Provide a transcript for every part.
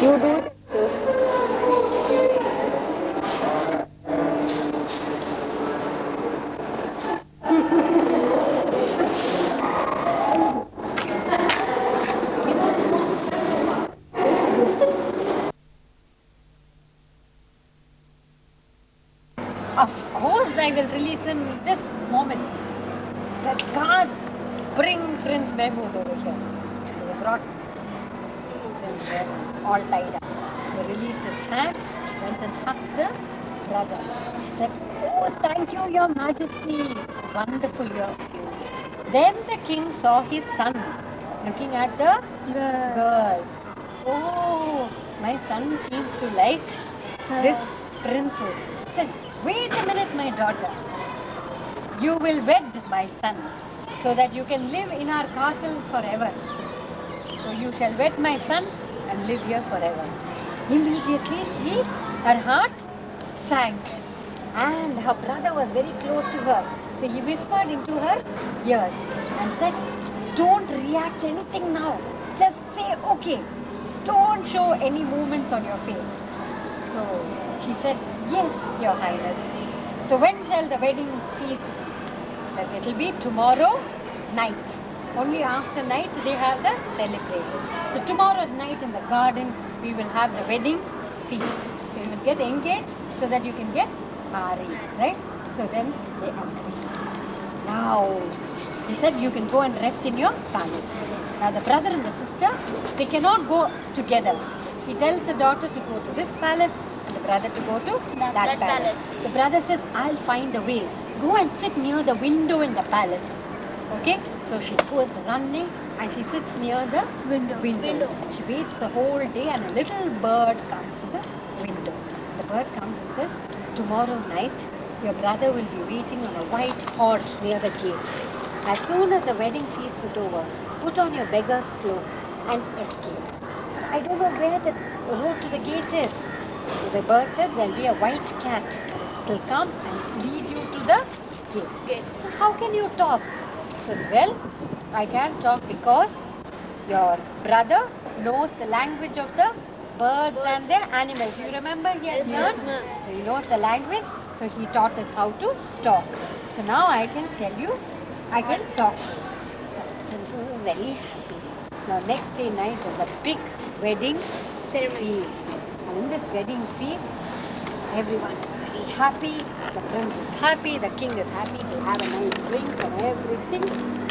You do it. Of course, I will release him this moment. She said, guards, bring Prince Mahmood over here. So they brought him there, all tied up. They released his hand. She went and hugged the brother. She said, Oh, thank you, Your Majesty. Then the king saw his son looking at the girl. Oh, my son seems to like this princess. Said, wait a minute, my daughter. You will wed my son so that you can live in our castle forever. So you shall wed my son and live here forever. Immediately she, her heart sank and her brother was very close to her. So he whispered into her ears and said, don't react anything now. Just say okay. Don't show any movements on your face. So she said, yes, your highness. So when shall the wedding feast be? Said it will be tomorrow night. Only after night they have the celebration. So tomorrow night in the garden we will have the wedding feast. So you will get engaged so that you can get married, right? So then they agreed. Now, he said, you can go and rest in your palace. Now, the brother and the sister, they cannot go together. He tells the daughter to go to this palace and the brother to go to that, that palace. palace. The brother says, I'll find a way. Go and sit near the window in the palace. Okay? So she goes running and she sits near the window. Window. And she waits the whole day and a little bird comes to the window. The bird comes and says, Tomorrow night, your brother will be waiting on a white horse near the gate. As soon as the wedding feast is over, put on your beggar's cloak and escape. I don't know where the road to the gate is. So the bird says there'll be a white cat. It'll come and lead you to the gate. So how can you talk? Says, well, I can't talk because your brother knows the language of the birds and their animals. You remember he has Yes, learned? ma'am. So he knows the language, so he taught us how to talk. So now I can tell you, I can talk. So princess is very happy. Now next day night was a big wedding Ceremony. feast. And in this wedding feast, everyone is very happy. The prince is happy, the king is happy. They have a nice drink and everything.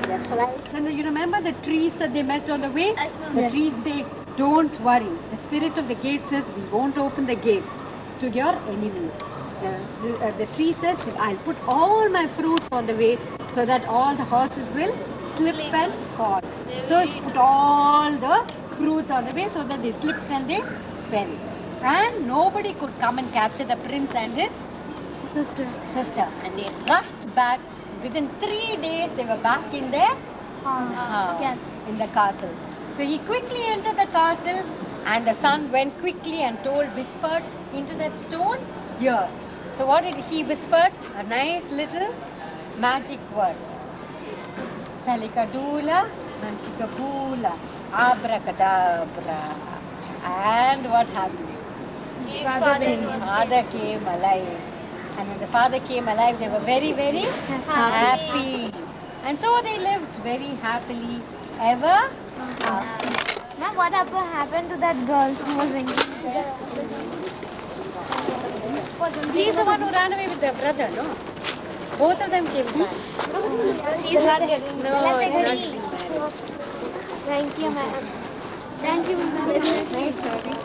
They're flying. And you remember the trees that they met on the way? The Yes. trees say, don't worry. The spirit of the gate says, we won't open the gates to your enemies. The, the, uh, the tree says, I'll put all my fruits on the way so that all the horses will slip and fall. They So she put all the fruits on the way so that they slipped and they fell. And nobody could come and capture the prince and his Sister. sister. And they rushed back. Within three days, they were back in their house, Yes. in the castle. So he quickly entered the castle, and the son went quickly and told, whispered into that stone, here. So what did he whispered? A nice little magic word. Salikadula, Manchikabula, Abracadabra. And what happened? His father was father came alive. And when the father came alive, they were very, very happy. And so they lived very happily ever after. Ma'am, what happened to that girl who was engaged? She's the one who ran away with their brother, no? Both of them came back. She's not getting No, it's not. Thank you, ma'am. Thank you, ma'am. Nice story.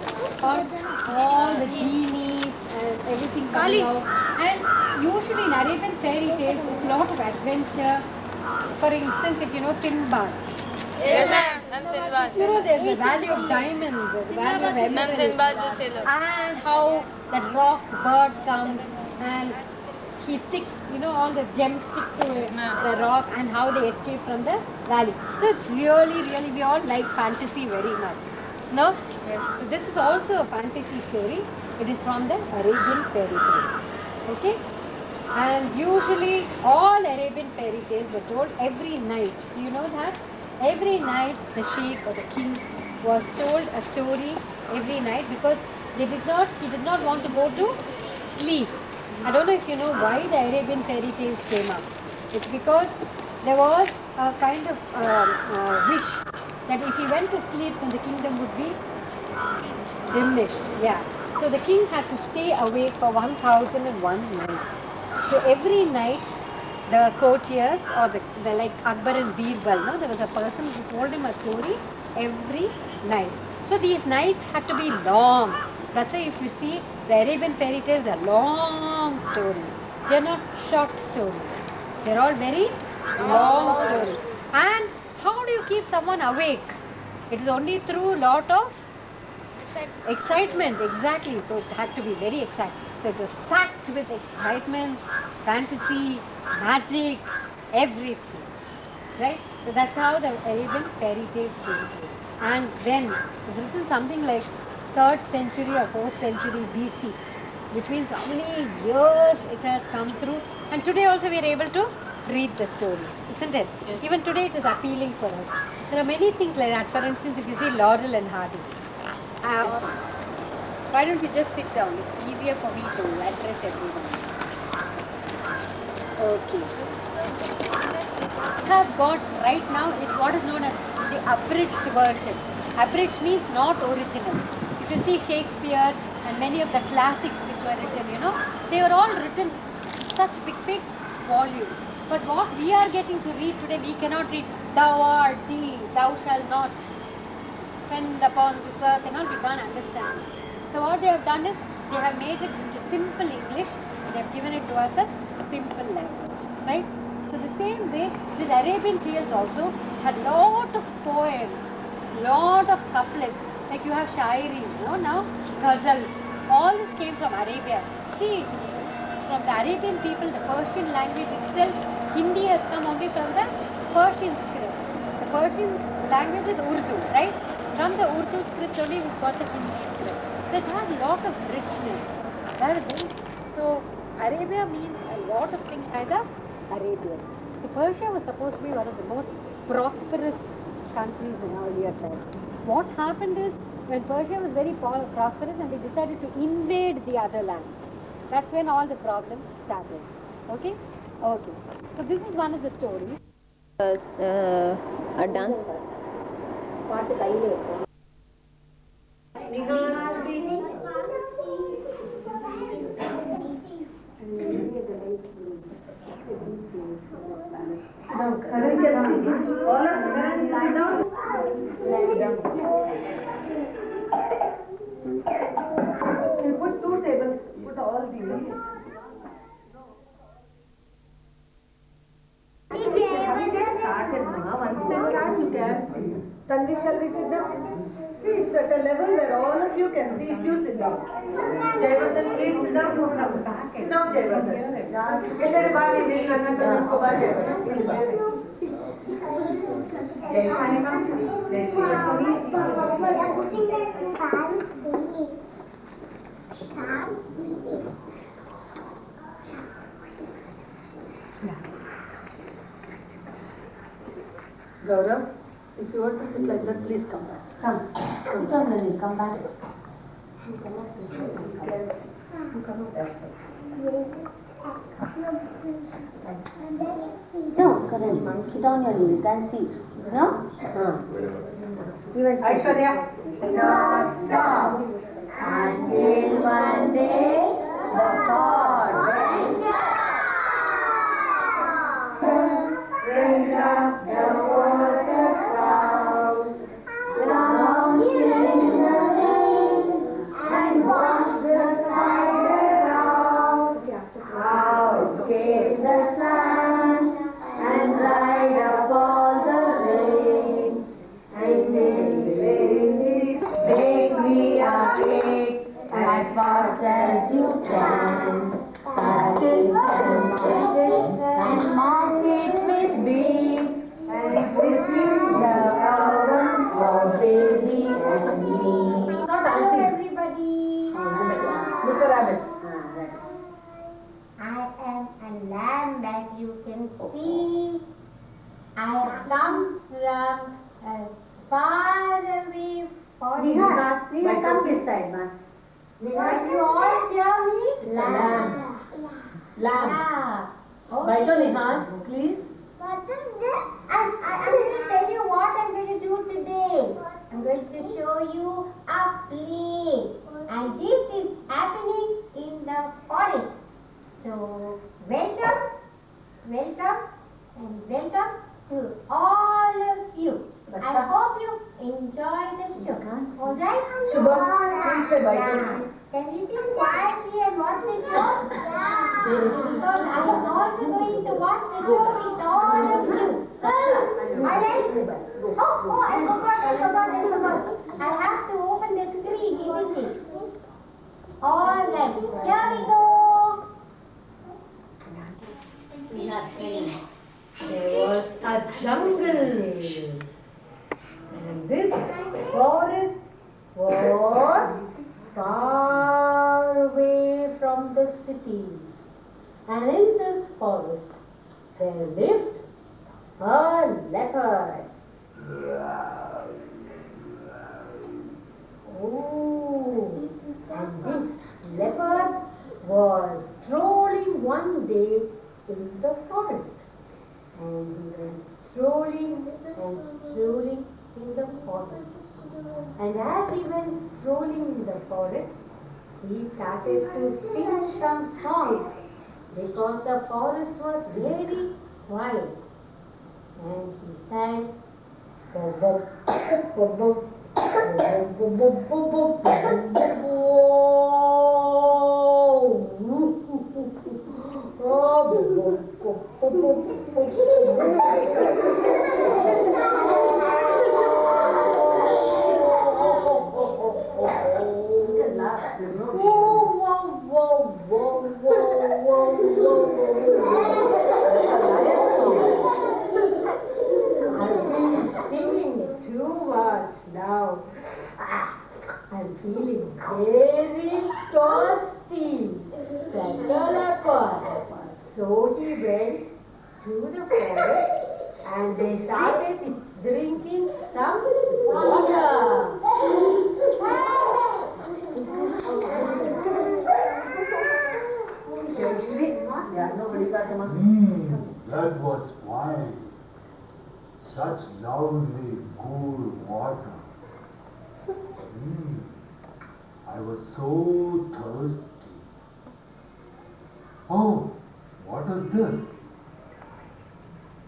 All, all the genies and everything coming out. And usually in Arabian fairy tales, it's a lot of adventure. For instance, if you know Sinbad, Yes, ma'am. I'm Sinbad. you know there's the value of diamonds, there's the value of Ma'am, emeralds. Sinbad the sailor. and how that rock bird comes and he sticks, you know, all the gems stick to uh, the rock and how they escape from the valley. So it's really, really, we all like fantasy very much. No? Yes. So this is also a fantasy story. It is from the Arabian fairy tales. Okay? And usually all Arabian fairy tales were told every night. You know that? Every night the sheikh or the king was told a story every night because they did not he did not want to go to sleep. I don't know if you know why the Arabian fairy tales came up. It's because there was a kind of um, uh, wish that if he went to sleep then the kingdom would be diminished. Yeah. So the king had to stay awake for 1001 nights. So every night, the courtiers or the, the like Akbar and Birbal, no, there was a person who told him a story every night. So these nights had to be long. That's why if you see the Arabian fairy tales, they're long stories. They're not short stories. They're all very long stories. And how do you keep someone awake? It is only through a lot of Excitement, exactly. So it had to be very exciting. So it was packed with excitement, fantasy, magic, everything. Right? So that's how the Arabian fairy tales came to. And then it's written something like third century or fourth century BC, which means how many years it has come through. And today also we are able to read the stories, isn't it? Yes. Even today it is appealing for us. There are many things like that. For instance, if you see Laurel and Hardy, uh, why don't you just sit down? It's easier for me to address everyone. Okay. Have got right now is what is known as the abridged version. Abridged means not original. You see Shakespeare and many of the classics which were written, you know, they were all written in such big, big volumes. But what we are getting to read today, we cannot read thou art thee, thou shalt not spend upon this earth and all, we can't understand. So what they have done is, they have made it into simple English, they have given it to us as simple language, right? So the same way, this Arabian tales also had lot of poems, lot of couplets, like you have shairis, know, now ghazals, all this came from Arabia. See, from the Arabian people, the Persian language itself, Hindi has come only from the Persian script. The Persian language is Urdu, right? From the Urdu script only we got the Hindi script. So it has a lot of richness. So Arabia means a lot of things by the Arabians. So Persia was supposed to be one of the most prosperous countries in earlier times what happened is when Persia was very prosperous and they decided to invade the other lands. That's when all the problems started. Okay? Okay. So this is one of the stories. Uh, a dance. Sit down, Karan. All of Karan, sit down lay down. We put two tables, put all the leaves. Started now. Once they start, you can see. Tanvi, shall we sit down? See, at a level where all of you can see you sit down. Jayavardhan, please sit down. No, come back. Sit down, Jayavardhan. Is there a bar in. They Gaurav, if you want to sit like that, please come back. Come. Sit down, Lily. Come back. You cannot sit. You cannot. You cannot. No, Karan, sit down here, you can see. No? Uh. Even Aishwarya. No, stop. Until one day, the went Went up the Neha, Neha, come this side, Mas. Can you all hear me? Lamb. Lamb. Bite on Nihal, please. What is this? I'm, I- I'm going to tell you what I'm going to do today. I'm going to show you a play. And this is happening in the forest. So, welcome, welcome, and welcome to all of you. I hope you enjoy the show. Alright? Yeah. Can you and watch the show? Because am also going to watch the show with all of you. Oh, oh, I forgot, I have to open it? Alright, here we go. There was a jungle. And this forest was far away from the city. And in this forest there lived a leopard. Oh, and this leopard was strolling one day in the forest. And he went strolling and strolling in the forest. And as he went strolling in the forest, he started to sing some songs because the forest was very while. And he sang, boom, boom, boom, boom, boom, boom, boom, boom, boom, Whoa, whoa, whoa, whoa, whoa, whoa. I've been singing too much now. Ah, I'm feeling very thirsty. Like a leopard. So he went to the forest and they started drinking some water. Hmm, that was fine. Such lovely, cool water. Hmm, I was so thirsty. Oh, what is this?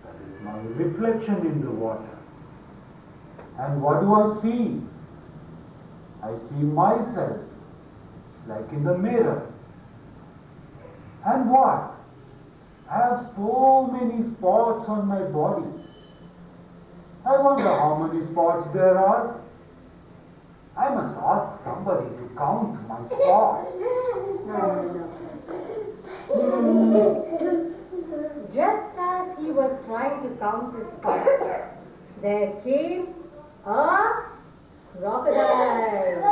That is my reflection in the water. And what do I see? I see myself, like in the mirror. And what? I have so many spots on my body. I wonder how many spots there are. I must ask somebody to count my spots. Just as he was trying to count his spots, there came a crocodile.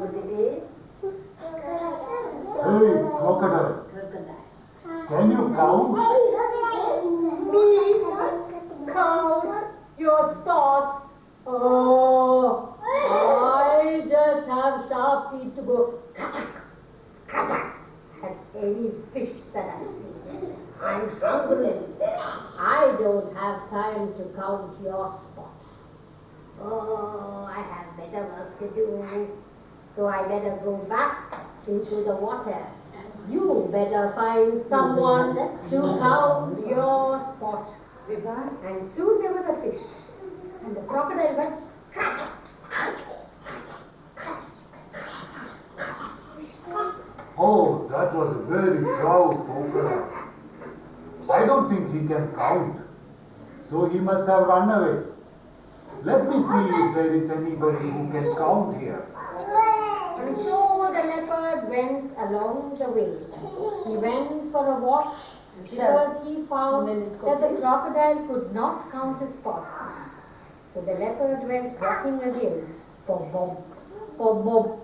What it is? Hey, crocodile, can you count? Me count spots. Oh, I just have sharp teeth to go at any fish that I see. I'm hungry. I don't have time to count your spots. Oh, I have better work to do. So I better go back into the water. You better find someone to count your spots. And soon there was a fish. And the crocodile went, Oh, that was a very proud crocodile. I don't think he can count. So he must have run away. Let me see if there is anybody who can count here. And so the leopard went along the way. He went for a walk because he found that the crocodile could not count his spots. So the leopard went walking again. Bom bom, bom bom,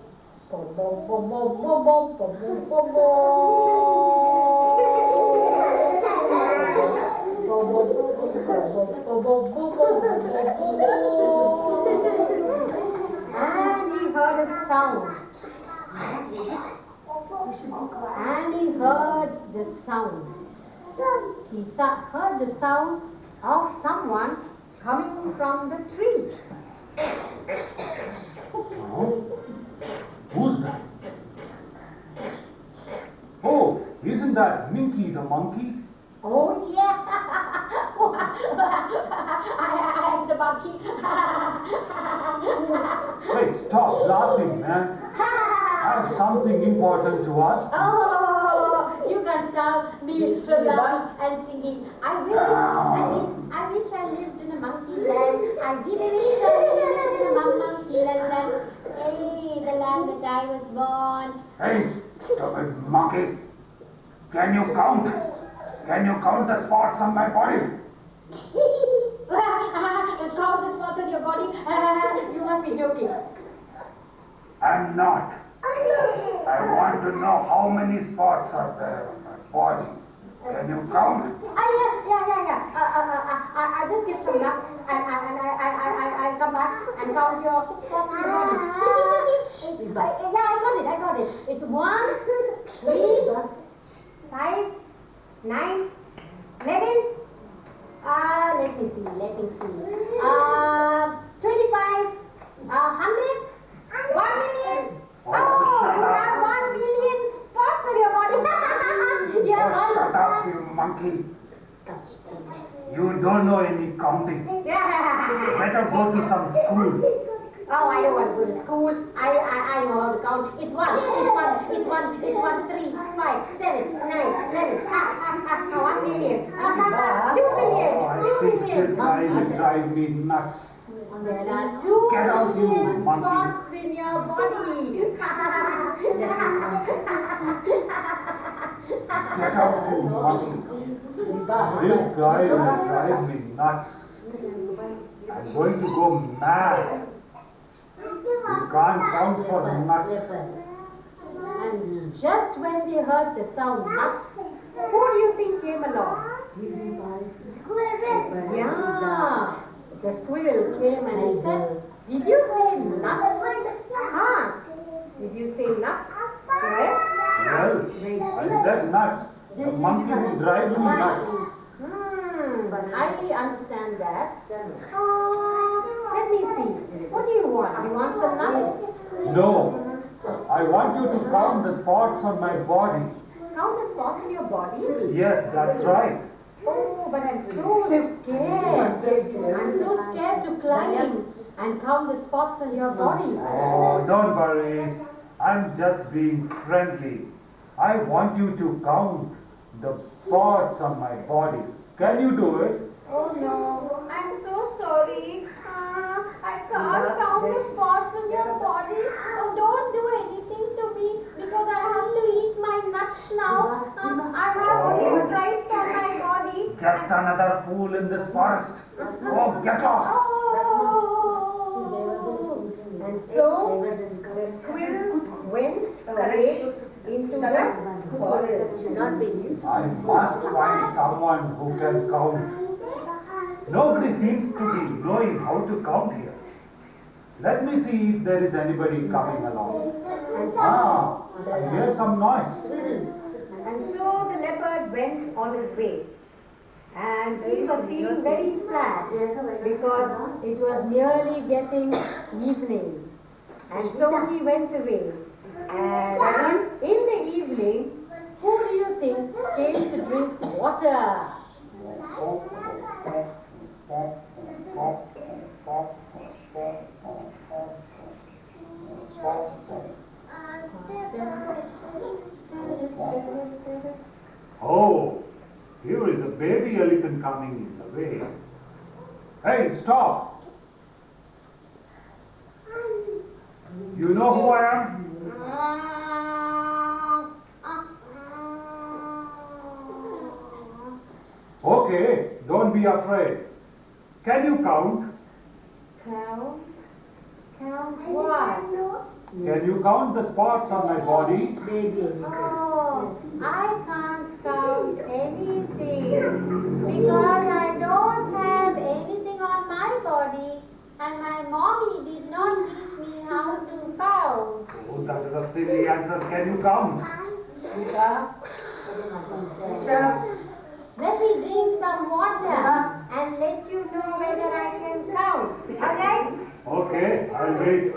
bom bom bom bom bom bom bom bom bom and he heard a sound. And he heard the sound. He heard the sound of someone coming from the trees. Oh, who's that? Oh, isn't that Minky the monkey? Oh yeah, I, am the monkey. Wait, stop laughing, man. I have something important to ask. Oh, you can stop me laughing and singing. I wish, I wish, I wish I lived in a monkey land. I did lived in a mon- monkey. Hey, the land that I was born. Hey, stupid monkey. Can you count? Can you count the spots on my body? Count the spots on your body. you must be joking. I'm not. I want to know how many spots are there on my body. Can you count? Ah, yeah, yeah, yeah, yeah. Uh, uh, uh, uh, I, I just get some nuts and, and, and I, I, I, I, I come back and count your spots on your body. Uh, yeah, I got it, I got it. It's one, three, five, nine, eleven. Uh, let me see, let me see. Uh, 25, uh, 100, 1 million. Oh, Oh, you have 1 million monkey. You don't know any counting. Better go to some school. Oh, I don't want to go to school. I, I, I know how to count. It's one, it's one, it's one, it's one, three, five, seven, nine, eleven. Ha, ha, ha, ha, one million. Ha, ha, ha, two million, Oh, I two think this guy will drive me nuts. There are two Get out, you monkey. spots in your body. Get out, you monkey. This guy will drive me nuts. I'm going to go mad. You can't count for nuts. And just when they heard the sound nuts, who do you think came along? Yeah, the squirrel came and he said, Did you say nuts? Huh? Did you say nuts? Where? Well, I said nuts. The monkey will drive me nuts. Hmm, I understand that. Uh, let me see. What do you want? You want some nuts? No. I want you to count the spots on my body. Count the spots on your body? Yes, that's right. Oh, but I'm so scared. I'm so scared to climb and count the spots on your body. Oh, don't worry. I'm just being friendly. I want you to count the spots on my body. Can you do it? Oh no, I'm so sorry. Uh, I can't count the spots on your body. Oh, don't do anything to me because I have to eat my nuts now. Um, I have only stripes on my body. Just another fool in this forest. Oh, get lost. Oh. And so the squirrel went away into the forest. Not being I must find someone who can count. Nobody seems to be knowing how to count here. Let me see if there is anybody coming along. Ah, I hear some noise. And so the leopard went on his way. And he was feeling very sad because it was nearly getting evening. And so he went away. And in the evening, who do you think came to drink water? Oh, here is a baby elephant coming in the way. Hey, stop! You know who I am? Okay, don't be afraid. Can you count? Count, count what? Can you count the spots on my body? Oh, I can't count anything because I don't have anything on my body and my mommy did not teach me how to count. Oh, that is a silly answer. Can you count? Let me drink some water and let you know whether I can count. Alright? Okay, I'll wait.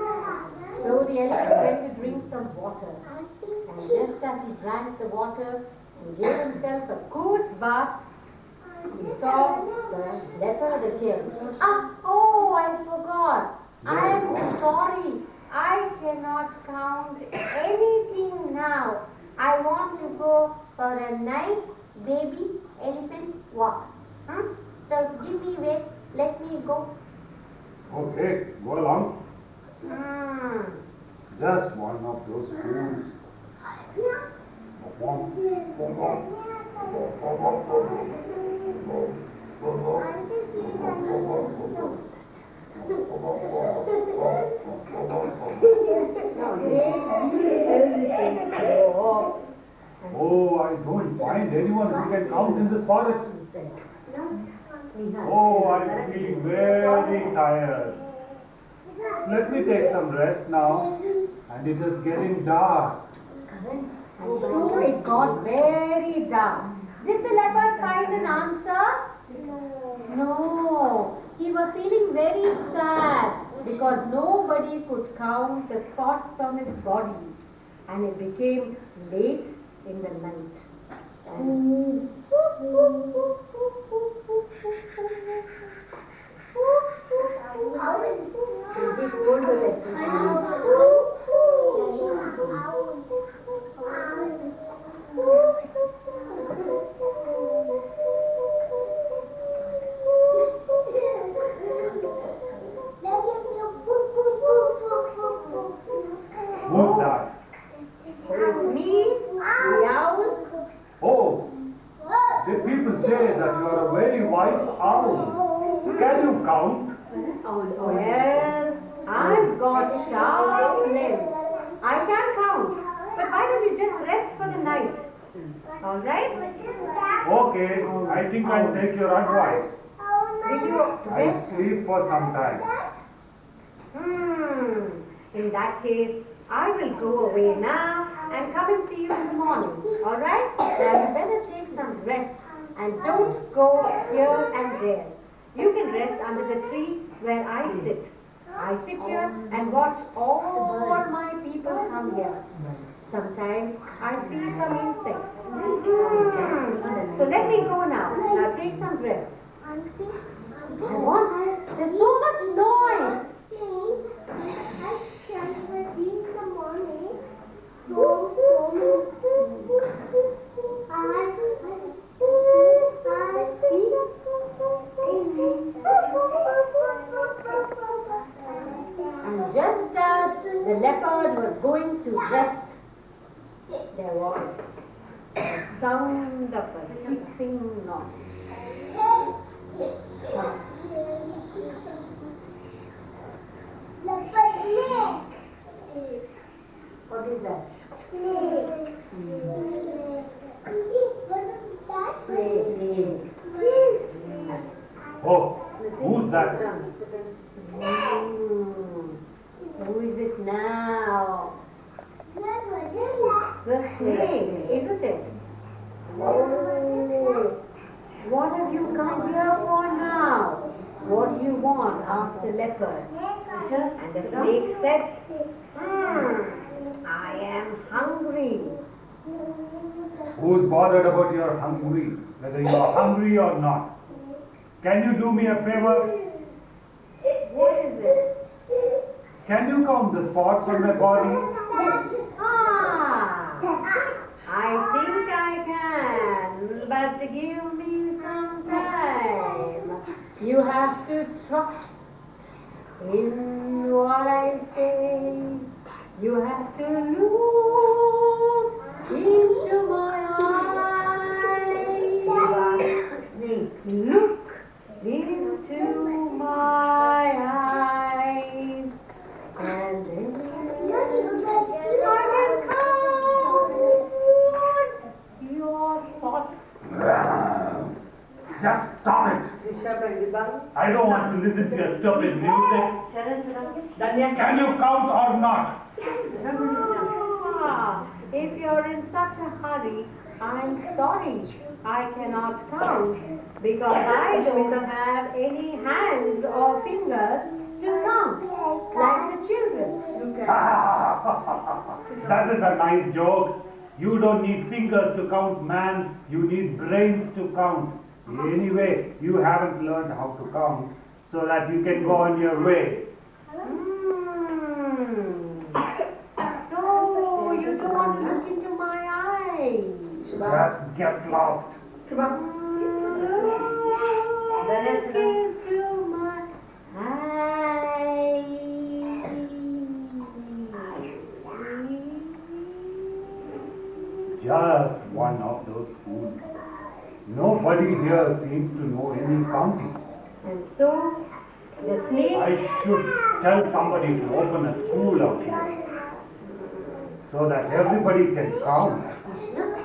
So the elephant went to drink some water. And just as he drank the water and gave himself a good bath, he saw the leopard again. Ah, oh, I forgot. I am sorry. I cannot count anything now. I want to go for a nice baby elephant walk. Hmm? So give me way. Let me go. Okay, go along. Hmm. Just one of those fools. Oh, I don't find anyone who can count in this forest. Oh, I'm feeling very tired. Let me take some rest now. And it is getting dark. And so it got very dark. Did the leopard find an answer? No. He was feeling very sad because nobody could count the spots on his body. And it became late in the night. And. Who's Oh, the people say that you are a very wise owl. Can you count? Well, I've got sharp limbs. I can count. But why don't you just rest for the night? All right? Okay, I think I'll take your advice. Will you I rest? sleep for some time. Hmm. In that case, I will go away now and come and see you in the morning. All right? Now you better take some rest and don't go here and there. You can rest under the tree where I sit. I sit here and watch all my people come here. Sometimes I see some insects. So let me go now. Now take some rest. I want. There's so much noise. And just as the leopard was going to rest, there was a sound of a hissing noise. What is that? Snake. Oh, who's that? Who is it now? The snake, isn't it? Oh, what have you come here for now? What do you want? asked the leopard. And the snake said, hmm, I am hungry. Who's bothered about your hungry? Whether you are hungry or not? Can you do me a favor? What is it? Can you count the spots on my body? Ah, I think I can, but give me some time. You have to trust in what I say. You have to look into my eyes. Look into my eyes. Just stop it! I don't want to listen to your stupid music. Can you count or not? Ah, if you're in such a hurry, I'm sorry. I cannot count because I don't have any hands or fingers to count like the children. that is a nice joke. You don't need fingers to count, man. You need brains to count. Anyway, you haven't learned how to count so that you can go on your way. So you don't want to look into my eyes. Just get lost. Look into my eyes. Just one of those fools. Nobody here seems to know any counting. And so the snake I should tell somebody to open a school out here so that everybody can count.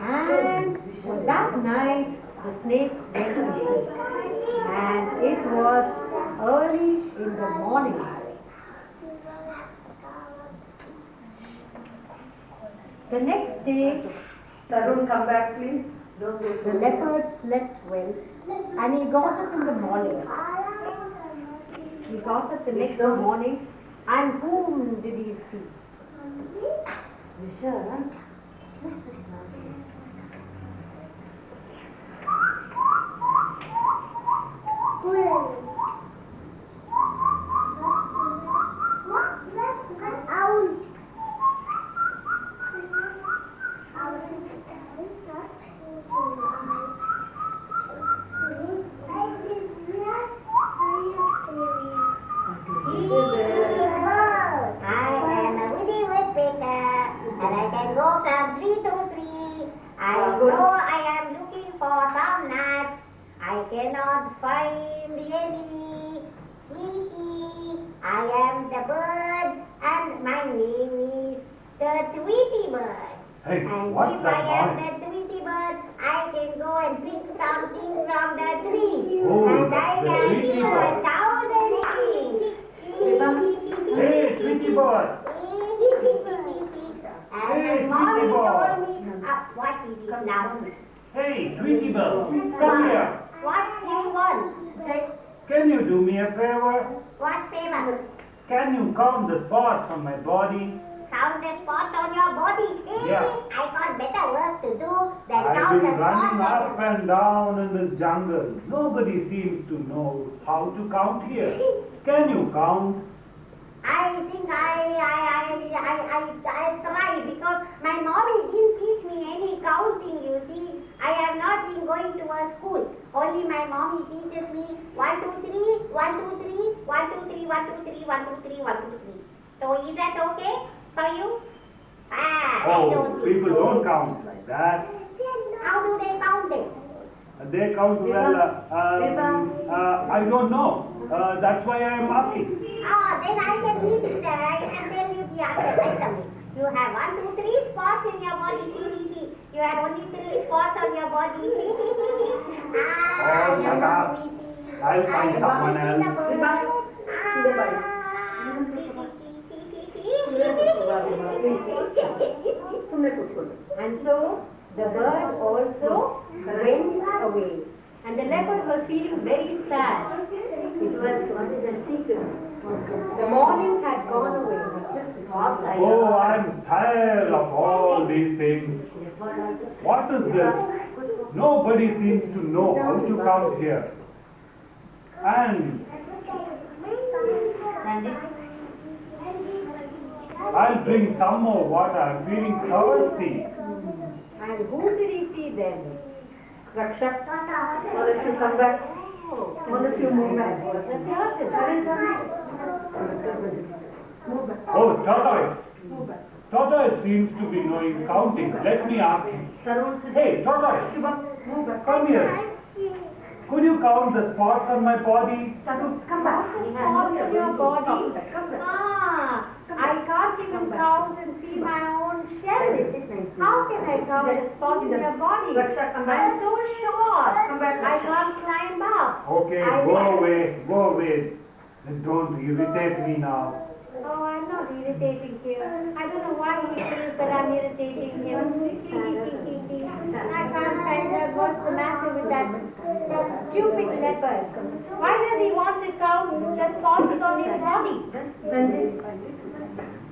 and that night the snake went to sleep. And it was early in the morning. The next day Tarun, come back, please. The leopard slept well and he got up in the morning. He got up the next morning and whom did he see? Vishal. Well. Hey, And what's if I am that the Tweety bird, I can go and pick something from the tree. Oh, and I can do a thousand things. Hey, Tweety bird. And Hey, my mommy bird. told me, uh, what is it now? Hey, Tweety bird, come here. What do you want? Can you do me a favor? What favor? Can you count the spots on my body? Count the spots on your body. Yeah. I got better work to do than the been running up and down in this jungle. Nobody seems to know how to count here. Can you count? I think I, I, I, I, I, I tried because my mommy didn't teach me any counting, you see. I have not been going to a school. Only my mommy teaches me one, two, three, one, two, three, one, two, three, one, two, three, one, two, three, one, two, three. So is that okay for you? Ah, Oh, don't people so. don't count like that. How do they count it? They count well. Uh, um, uh, I don't know. Uh, that's why I am asking. Ah, then I can read it. I can tell you the answer right away. You have one, two, three spots in your body. You have only three spots on your body. ah, Oh, you shut up. see, see. I'll find I someone am else. the bird. Ah, And so the bird also went away. And the leopard was feeling very sad. It was the morning had gone away. Oh, I'm tired of all these things. What is this? Nobody seems to know how to come here. And I'll drink some more water. I'm feeling thirsty. And who did he see then? Rakshak, or if you come back, one of you move back. Was a turtle. Move back, Oh, tortoise. move back. Tortoise seems to be knowing counting. Let me ask him. Hey, tortoise, Shubham, move back. come here. Could you count the spots on my body? Tarun, come back. Spots on your body? Come back, ah. Come back. I can't even count and see my own shell. How can I count the spots in your body? I'm so short. I can't climb up. Okay, I go away, go away. Just don't irritate me now. Oh, I'm not irritating him. I don't know why he feels that I'm irritating him. I can't find out what's the matter with that, that stupid leopard. Why does he want to count the spots on his body? Sanjay. Then, Sharan, come.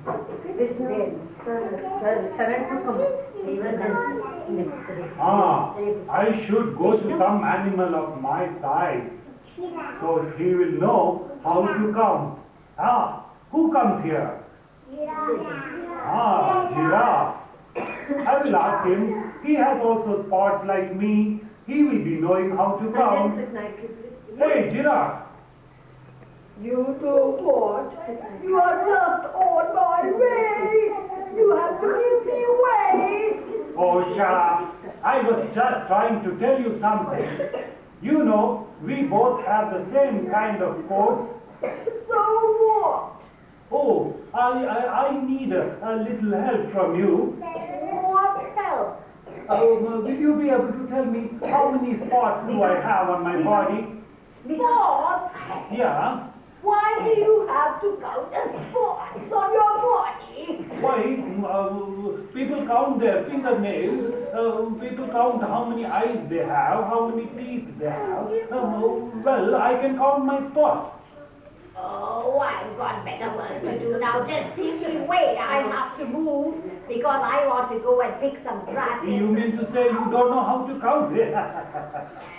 Ah, I should go to some animal of my size, so he will know how to come. Ah, who comes here? Ah, giraffe. I will ask him. He has also spots like me. He will be knowing how to Sanjay, count. sit nicely, please. Hey, giraffe. You do what? You are just on my way. You have to give me way. Oh, up. I was just trying to tell you something. You know, we both have the same kind of coats. So what? Oh, I, I, I need a, a little help from you. what help? Oh, will you be able to tell me how many spots do I have on my body? Spots? Yeah. Why do you have to count the spots on your body? Why? Uh, people count their fingernails. Uh, people count how many eyes they have, how many teeth they have. Uh, well, I can count my spots. Oh, I've got better work to do now. Just give me way. I have to move because I want to go and pick some grass. You mean to say you don't know how to count?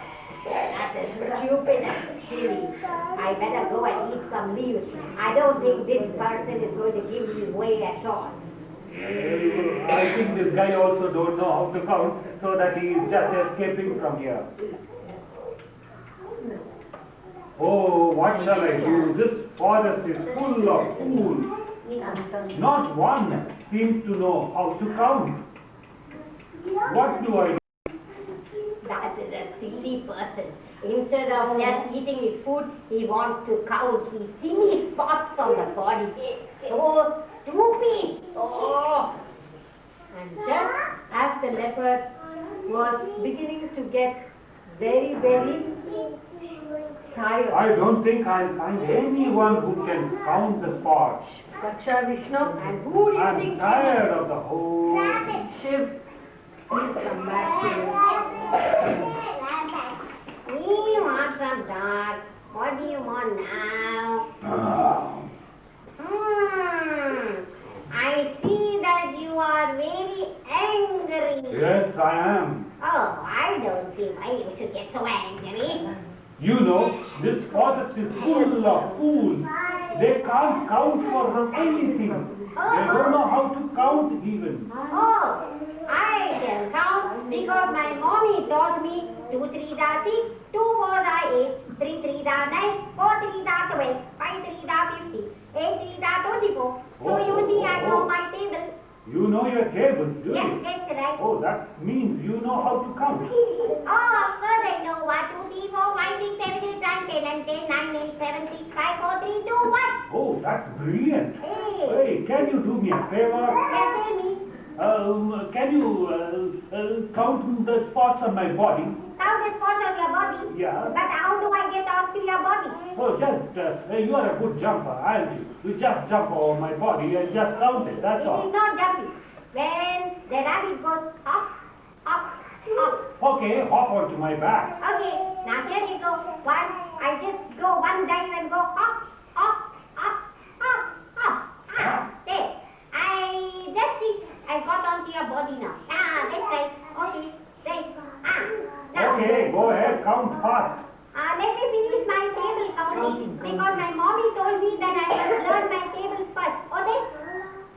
That is stupid and silly. I better go and eat some leaves. I don't think this person is going to give me way at all. I think this guy also don't know how to count, so that he is just escaping from here. Oh, what shall I do? This forest is full of fools. Not one seems to know how to count. What do I do? Person. Instead of just eating his food, he wants to count his silly spots on the body. So stupid. Oh. And just as the leopard was beginning to get very, very tired, I don't think I'll find anyone who can count the spots. Raksha Vishnu. and who do you I'm think tired of the whole. Shiv, please come back here. We want some dog. What do you want now? Hmm. I see that you are very angry. Yes, I am. Oh, I don't see why you should get so angry. You know, this forest is full of fools. They can't count for anything. They don't know how to count even. Oh, I can count because my mommy taught me 2 3 da 6, 2 4 da eight, three three 3 3 da 9, 3 da 12, 3 da 50, 3 da 24. So oh, you see, oh, I know oh. my tables. You know your tables, do yes, you? Yes, that's right. Oh, that means you know how to count. oh, of course I know. what? Two three four five six seven eight nine ten and ten nine eight seven six five four three two one. Oh, that's brilliant. Hey, hey can you do me a favor? Yes, tell me. Um, can you uh, uh, count the spots on my body? Count the spots on your body. Yeah. But how do I get onto your body? Oh, just, uh, uh, you are a good jumper, aren't you? You just jump over my body and just count it, that's It all. is not jumping. When the rabbit goes hop, hop, hop. Okay, hop onto my back. Okay, now here you go. One, I just go one dive and go hop, hop, hop, hop, hop. There. I just think I got onto your body now. Ah, that's right. Okay, right. Ah, now. Okay, go ahead, count fast. Uh, let me finish my table counting because my mommy told me that I must learn my tables first. Okay?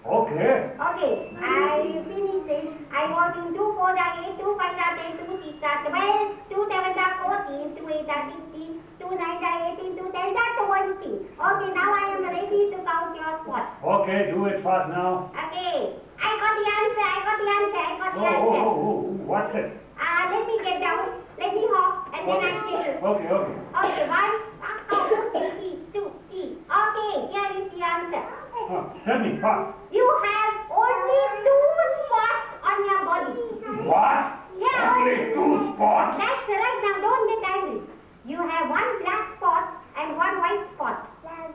Okay. Okay, I finished it. I was in 2 4 are 8, 2 5 10, 2 6 are 12, 2 7 are 14, 2 8 are 16, 2 9 are 18, 2 10 are 20. Okay, now I am ready to count your spots. Okay, do it fast now. Okay, I got the answer, I got the answer, I got Oh, the oh, answer. oh, oh, what's it? Uh, let me get down, let me hop, and then I tell you. Okay, okay. Okay, one, two, three, two, three. Okay, here is the answer. Uh, tell me fast. You have only two spots on your body. What? Yeah. Only two spots? That's right, now don't get angry. You have one black spot and one white spot.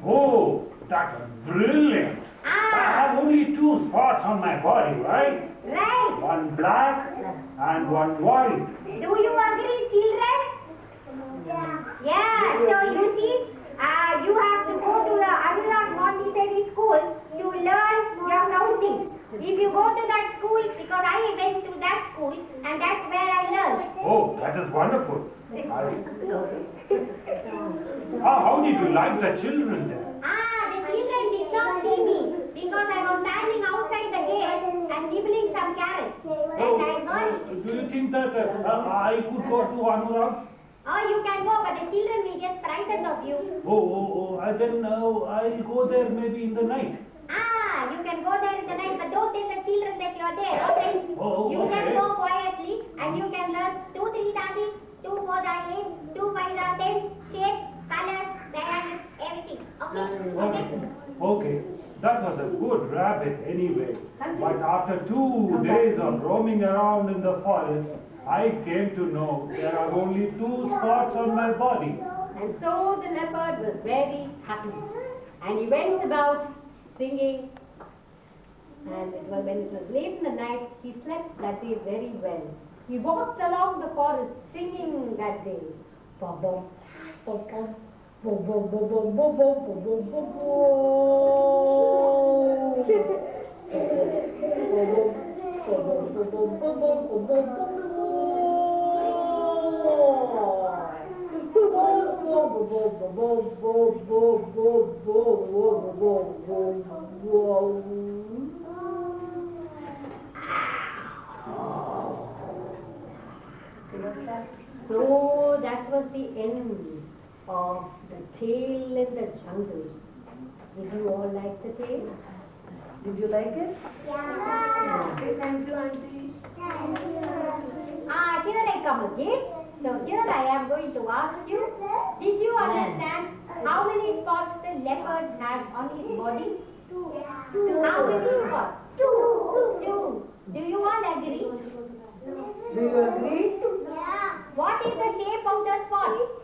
Oh, that was brilliant. I Ah, have only two spots on my body, right? right. One black and one white. Do you agree, children? Yeah, so you see, uh, you have to go to the Anurag Montessori school to learn your counting. If you go to that school, because I went to that school and that's where I learned. Oh, that is wonderful. I- How, how did you like the children there? Ah, the children did not see me because I was standing outside the gate and nibbling some carrots. And I heard, Do you think that uh, I could go to Anurag? oh, you can go, but the children will get frightened of you. Oh, oh, oh, I then uh, I'll go there maybe in the night. Ah, you can go there in the night, but don't tell the children that you're there, okay? Oh, You can go quietly and you can learn two, three, six, two, four, eight, two, five, ten, shape, colors, diagrams, everything. Okay? Okay? Okay, that was a good rabbit anyway. But after two days of roaming around in the forest, I came to know there are only two spots on my body. And so the leopard was very happy. And he went about singing. And it was, when it was late in the night, he slept that day very well. He walked along the forest singing that day. Bum, So that was the end of the tale in the jungle. Did you all like the tale? Did you like it? Yeah. yeah. Say thank you, Auntie. Thank you, Auntie. Ah, here I come again. So here I am going to ask you, did you understand how many spots the leopard had on his body? Two. Two. How many spots? Two. Two. Do you all agree? Do you agree? Yeah. What is the shape of the spot?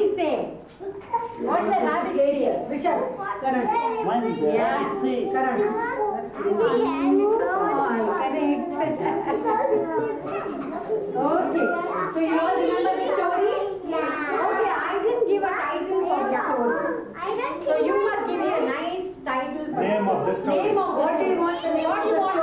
is same. Not the rabbit area. Vishal. Correct. One. Yeah. Correct. Correct. okay. So you all remember the story? Yeah. Okay, I didn't give a title for the story. So you must give me a nice title for Name of the story. Name of what you want? What you want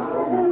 Obrigado.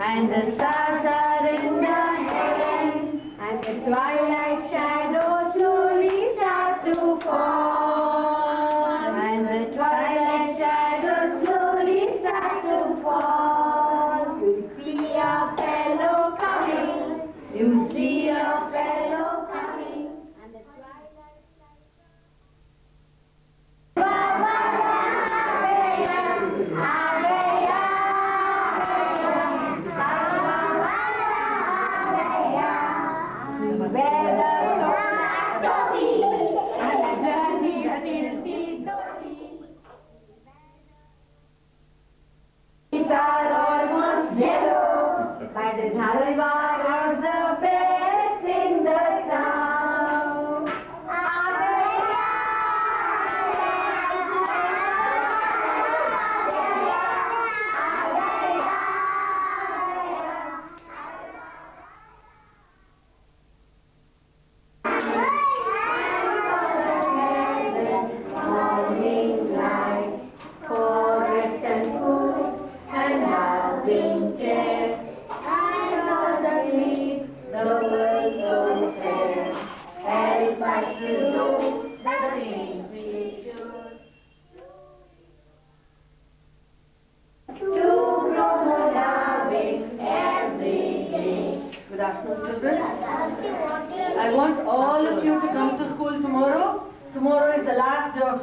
and the stars are in the heaven, and the twilight.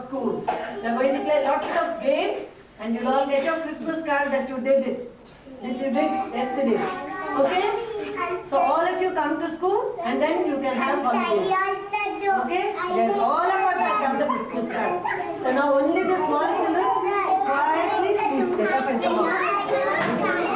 school. They are going to play lots of games and you'll all get your Christmas card that you did it. That you did yesterday. Okay? So all of you come to school and then you can have holidays. Okay? Yes, all of us have the Christmas cards. So now only the small children quietly please get up and come out.